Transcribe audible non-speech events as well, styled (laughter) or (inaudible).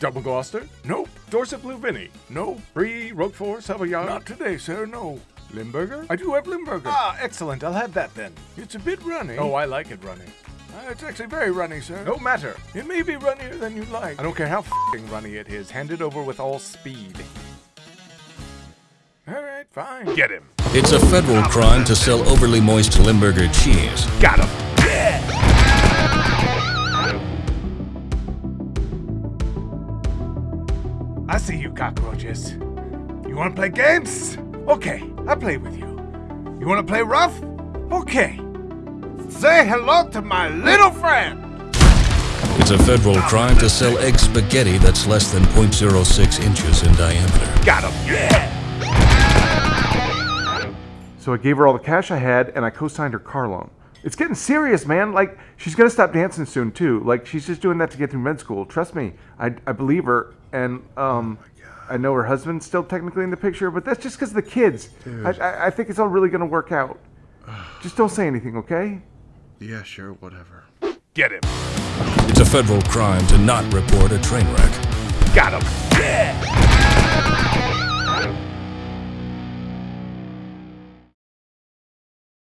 Double Gloucester? Nope. Dorset Blue Vinny? No. Brie, Roquefort, Savoyard? Not today, sir, no. Limburger? I do have Limburger. Ah, excellent. I'll have that then. It's a bit runny. Oh, I like it runny. Uh, it's actually very runny, sir. No matter. It may be runnier than you like. I don't care how f***ing runny it is. Hand it over with all speed. All right, fine. Get him. It's a federal crime to sell overly moist Limburger cheese. Got him. I see you cockroaches. You want to play games? Okay, I'll play with you. You want to play rough? Okay. Say hello to my little friend. It's a federal crime to sell egg spaghetti that's less than 0.06 inches in diameter. Got him. Yeah. So I gave her all the cash I had and I co-signed her car loan. It's getting serious, man. Like she's gonna stop dancing soon too. Like she's just doing that to get through med school. Trust me, I, I believe her. And um, I know her husband's still technically in the picture, but that's just because the kids. I, I, I think it's all really gonna work out. (sighs) Just don't say anything, okay? Yeah, sure, whatever. Get him. It's a federal crime to not report a train wreck. Got him. Yeah.